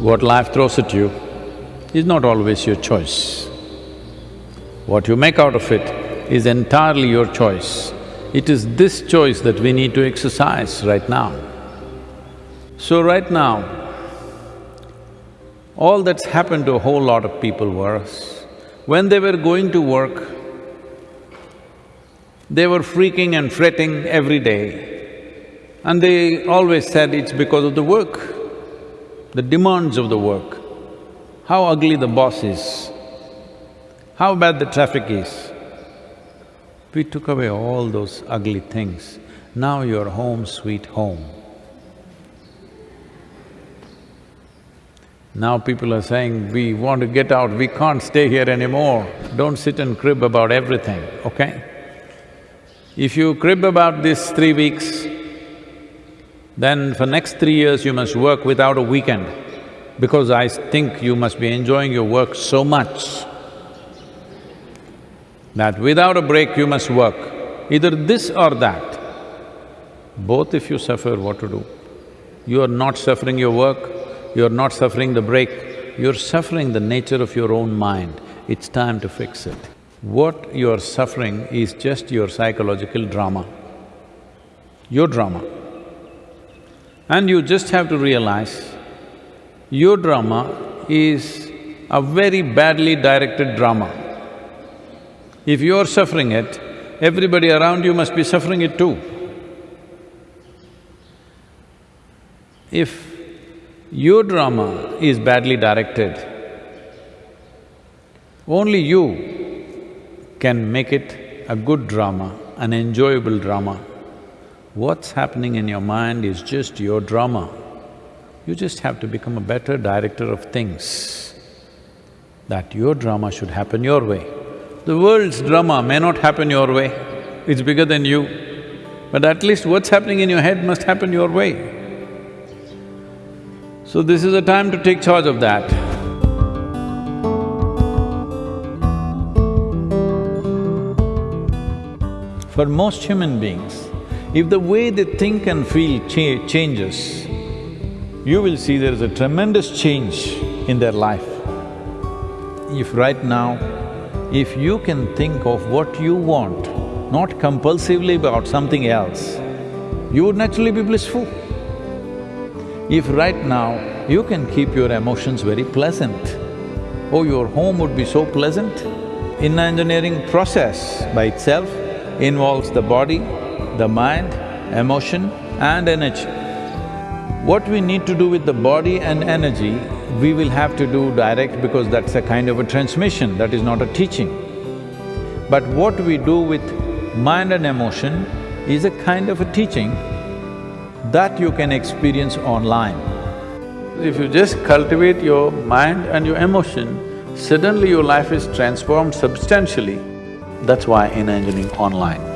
What life throws at you is not always your choice. What you make out of it is entirely your choice. It is this choice that we need to exercise right now. So right now, all that's happened to a whole lot of people was, when they were going to work, they were freaking and fretting every day. And they always said it's because of the work, the demands of the work, how ugly the boss is, how bad the traffic is. We took away all those ugly things. Now you're home sweet home. Now people are saying, we want to get out, we can't stay here anymore. Don't sit and crib about everything, okay? If you crib about this three weeks, then for next three years you must work without a weekend because I think you must be enjoying your work so much that without a break you must work, either this or that. Both if you suffer, what to do? You are not suffering your work, you are not suffering the break, you're suffering the nature of your own mind. It's time to fix it. What you're suffering is just your psychological drama, your drama. And you just have to realize, your drama is a very badly directed drama. If you're suffering it, everybody around you must be suffering it too. If your drama is badly directed, only you can make it a good drama, an enjoyable drama. What's happening in your mind is just your drama. You just have to become a better director of things, that your drama should happen your way. The world's drama may not happen your way, it's bigger than you, but at least what's happening in your head must happen your way. So this is a time to take charge of that. For most human beings, if the way they think and feel cha changes, you will see there is a tremendous change in their life. If right now, if you can think of what you want, not compulsively about something else, you would naturally be blissful. If right now you can keep your emotions very pleasant, oh, your home would be so pleasant. Inner Engineering process by itself, involves the body, the mind, emotion and energy. What we need to do with the body and energy, we will have to do direct because that's a kind of a transmission, that is not a teaching. But what we do with mind and emotion is a kind of a teaching that you can experience online. If you just cultivate your mind and your emotion, suddenly your life is transformed substantially. That's why Inner Engineering Online.